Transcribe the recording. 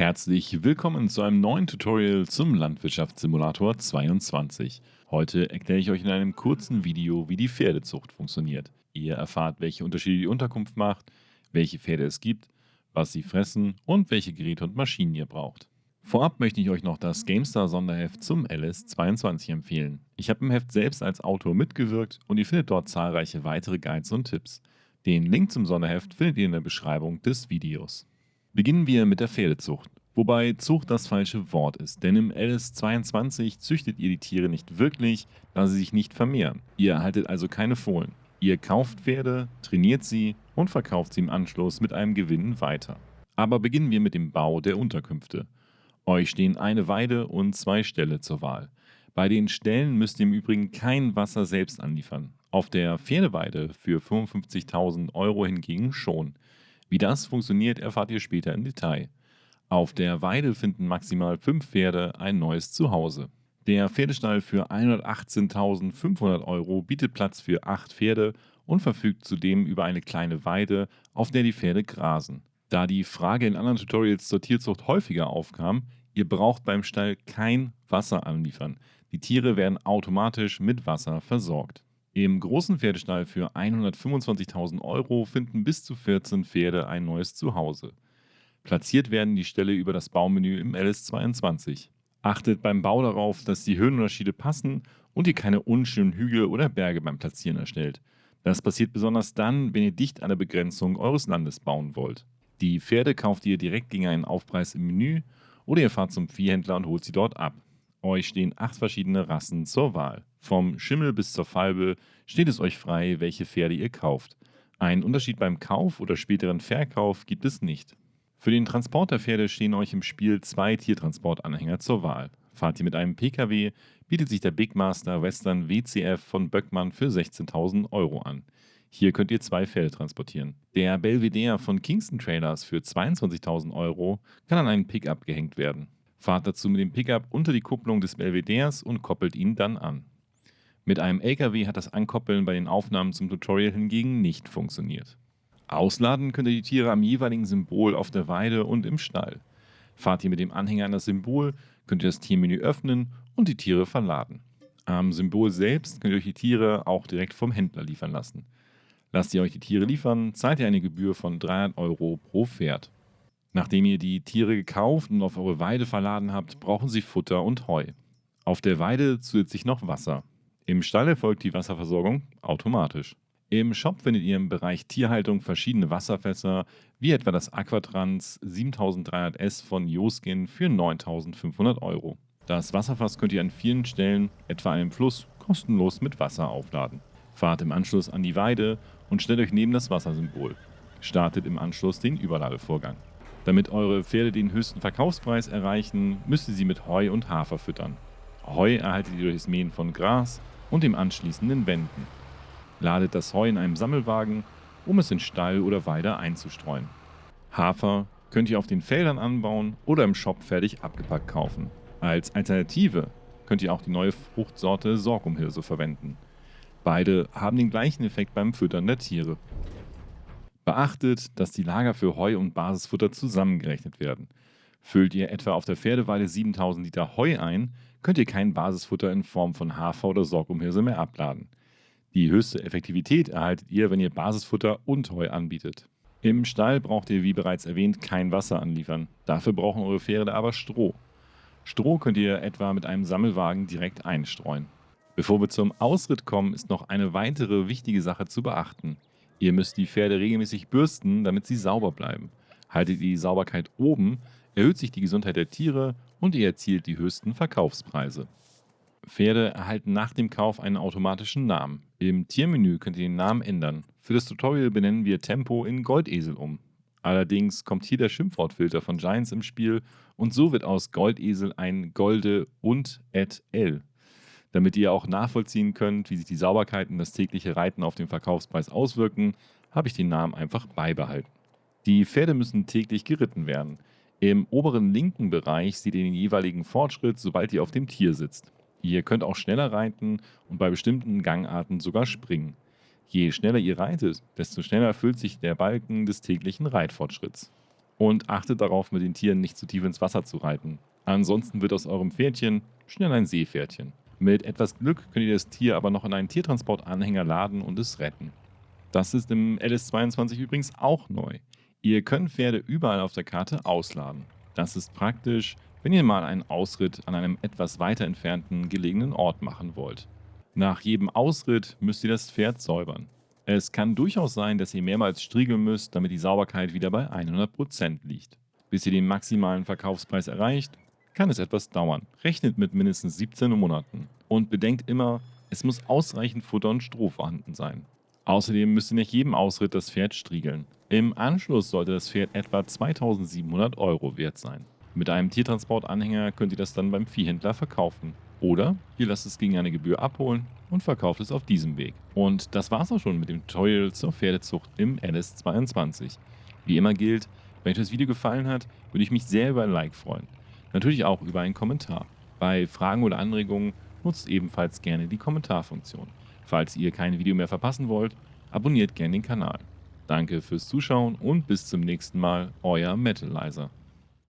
Herzlich willkommen zu einem neuen Tutorial zum Landwirtschaftssimulator 22. Heute erkläre ich euch in einem kurzen Video, wie die Pferdezucht funktioniert. Ihr erfahrt, welche Unterschiede die Unterkunft macht, welche Pferde es gibt, was sie fressen und welche Geräte und Maschinen ihr braucht. Vorab möchte ich euch noch das GameStar-Sonderheft zum LS22 empfehlen. Ich habe im Heft selbst als Autor mitgewirkt und ihr findet dort zahlreiche weitere Guides und Tipps. Den Link zum Sonderheft findet ihr in der Beschreibung des Videos. Beginnen wir mit der Pferdezucht. Wobei Zucht das falsche Wort ist, denn im LS22 züchtet ihr die Tiere nicht wirklich, da sie sich nicht vermehren. Ihr erhaltet also keine Fohlen. Ihr kauft Pferde, trainiert sie und verkauft sie im Anschluss mit einem Gewinn weiter. Aber beginnen wir mit dem Bau der Unterkünfte. Euch stehen eine Weide und zwei Ställe zur Wahl. Bei den Ställen müsst ihr im Übrigen kein Wasser selbst anliefern. Auf der Pferdeweide für 55.000 Euro hingegen schon. Wie das funktioniert, erfahrt ihr später im Detail. Auf der Weide finden maximal fünf Pferde ein neues Zuhause. Der Pferdestall für 118.500 Euro bietet Platz für acht Pferde und verfügt zudem über eine kleine Weide, auf der die Pferde grasen. Da die Frage in anderen Tutorials zur Tierzucht häufiger aufkam, ihr braucht beim Stall kein Wasser anliefern. Die Tiere werden automatisch mit Wasser versorgt. Im großen Pferdestall für 125.000 Euro finden bis zu 14 Pferde ein neues Zuhause. Platziert werden die Ställe über das Baumenü im LS22. Achtet beim Bau darauf, dass die Höhenunterschiede passen und ihr keine unschönen Hügel oder Berge beim Platzieren erstellt. Das passiert besonders dann, wenn ihr dicht an der Begrenzung eures Landes bauen wollt. Die Pferde kauft ihr direkt gegen einen Aufpreis im Menü oder ihr fahrt zum Viehhändler und holt sie dort ab. Euch stehen acht verschiedene Rassen zur Wahl. Vom Schimmel bis zur Falbe steht es euch frei, welche Pferde ihr kauft. Einen Unterschied beim Kauf oder späteren Verkauf gibt es nicht. Für den Transport der Pferde stehen euch im Spiel zwei Tiertransportanhänger zur Wahl. Fahrt ihr mit einem PKW, bietet sich der Big Master Western WCF von Böckmann für 16.000 Euro an. Hier könnt ihr zwei Pferde transportieren. Der Belvedere von Kingston Trailers für 22.000 Euro kann an einen Pickup gehängt werden. Fahrt dazu mit dem Pickup unter die Kupplung des Belvederes und koppelt ihn dann an. Mit einem LKW hat das Ankoppeln bei den Aufnahmen zum Tutorial hingegen nicht funktioniert. Ausladen könnt ihr die Tiere am jeweiligen Symbol auf der Weide und im Stall. Fahrt ihr mit dem Anhänger an das Symbol, könnt ihr das Tiermenü öffnen und die Tiere verladen. Am Symbol selbst könnt ihr euch die Tiere auch direkt vom Händler liefern lassen. Lasst ihr euch die Tiere liefern, zahlt ihr eine Gebühr von 300 Euro pro Pferd. Nachdem ihr die Tiere gekauft und auf eure Weide verladen habt, brauchen sie Futter und Heu. Auf der Weide zusätzlich noch Wasser. Im Stall erfolgt die Wasserversorgung automatisch. Im Shop findet ihr im Bereich Tierhaltung verschiedene Wasserfässer, wie etwa das Aquatrans 7300S von Joskin für 9500 Euro. Das Wasserfass könnt ihr an vielen Stellen, etwa einem Fluss, kostenlos mit Wasser aufladen. Fahrt im Anschluss an die Weide und stellt euch neben das Wassersymbol. Startet im Anschluss den Überladevorgang. Damit eure Pferde den höchsten Verkaufspreis erreichen, müsst ihr sie mit Heu und Hafer füttern. Heu erhaltet ihr durch das Mähen von Gras und dem anschließenden Wenden. Ladet das Heu in einem Sammelwagen, um es in Stall oder Weide einzustreuen. Hafer könnt ihr auf den Feldern anbauen oder im Shop fertig abgepackt kaufen. Als Alternative könnt ihr auch die neue Fruchtsorte Sorghumhirse verwenden. Beide haben den gleichen Effekt beim Füttern der Tiere. Beachtet, dass die Lager für Heu und Basisfutter zusammengerechnet werden. Füllt ihr etwa auf der Pferdeweide 7000 Liter Heu ein, könnt ihr kein Basisfutter in Form von Hafer oder Sorghumhirse mehr abladen. Die höchste Effektivität erhaltet ihr, wenn ihr Basisfutter und Heu anbietet. Im Stall braucht ihr, wie bereits erwähnt, kein Wasser anliefern. Dafür brauchen eure Pferde aber Stroh. Stroh könnt ihr etwa mit einem Sammelwagen direkt einstreuen. Bevor wir zum Ausritt kommen, ist noch eine weitere wichtige Sache zu beachten. Ihr müsst die Pferde regelmäßig bürsten, damit sie sauber bleiben. Haltet die Sauberkeit oben, erhöht sich die Gesundheit der Tiere und ihr erzielt die höchsten Verkaufspreise. Pferde erhalten nach dem Kauf einen automatischen Namen. Im Tiermenü könnt ihr den Namen ändern. Für das Tutorial benennen wir Tempo in Goldesel um. Allerdings kommt hier der Schimpfwortfilter von Giants im Spiel und so wird aus Goldesel ein Golde und et L. Damit ihr auch nachvollziehen könnt, wie sich die Sauberkeit und das tägliche Reiten auf den Verkaufspreis auswirken, habe ich den Namen einfach beibehalten. Die Pferde müssen täglich geritten werden. Im oberen linken Bereich seht ihr den jeweiligen Fortschritt, sobald ihr auf dem Tier sitzt. Ihr könnt auch schneller reiten und bei bestimmten Gangarten sogar springen. Je schneller ihr reitet, desto schneller füllt sich der Balken des täglichen Reitfortschritts. Und achtet darauf, mit den Tieren nicht zu tief ins Wasser zu reiten. Ansonsten wird aus eurem Pferdchen schnell ein Seepferdchen. Mit etwas Glück könnt ihr das Tier aber noch in einen Tiertransportanhänger laden und es retten. Das ist im LS22 übrigens auch neu. Ihr könnt Pferde überall auf der Karte ausladen. Das ist praktisch, wenn ihr mal einen Ausritt an einem etwas weiter entfernten gelegenen Ort machen wollt. Nach jedem Ausritt müsst ihr das Pferd säubern. Es kann durchaus sein, dass ihr mehrmals striegeln müsst, damit die Sauberkeit wieder bei 100% liegt. Bis ihr den maximalen Verkaufspreis erreicht, kann es etwas dauern. Rechnet mit mindestens 17 Monaten. Und bedenkt immer, es muss ausreichend Futter und Stroh vorhanden sein. Außerdem müsst ihr nach jedem Ausritt das Pferd striegeln. Im Anschluss sollte das Pferd etwa 2700 Euro wert sein. Mit einem Tiertransportanhänger könnt ihr das dann beim Viehhändler verkaufen. Oder ihr lasst es gegen eine Gebühr abholen und verkauft es auf diesem Weg. Und das war's auch schon mit dem Tutorial zur Pferdezucht im LS22. Wie immer gilt, wenn euch das Video gefallen hat, würde ich mich sehr über ein Like freuen. Natürlich auch über einen Kommentar. Bei Fragen oder Anregungen nutzt ebenfalls gerne die Kommentarfunktion. Falls ihr kein Video mehr verpassen wollt, abonniert gerne den Kanal. Danke fürs Zuschauen und bis zum nächsten Mal, euer Metalizer.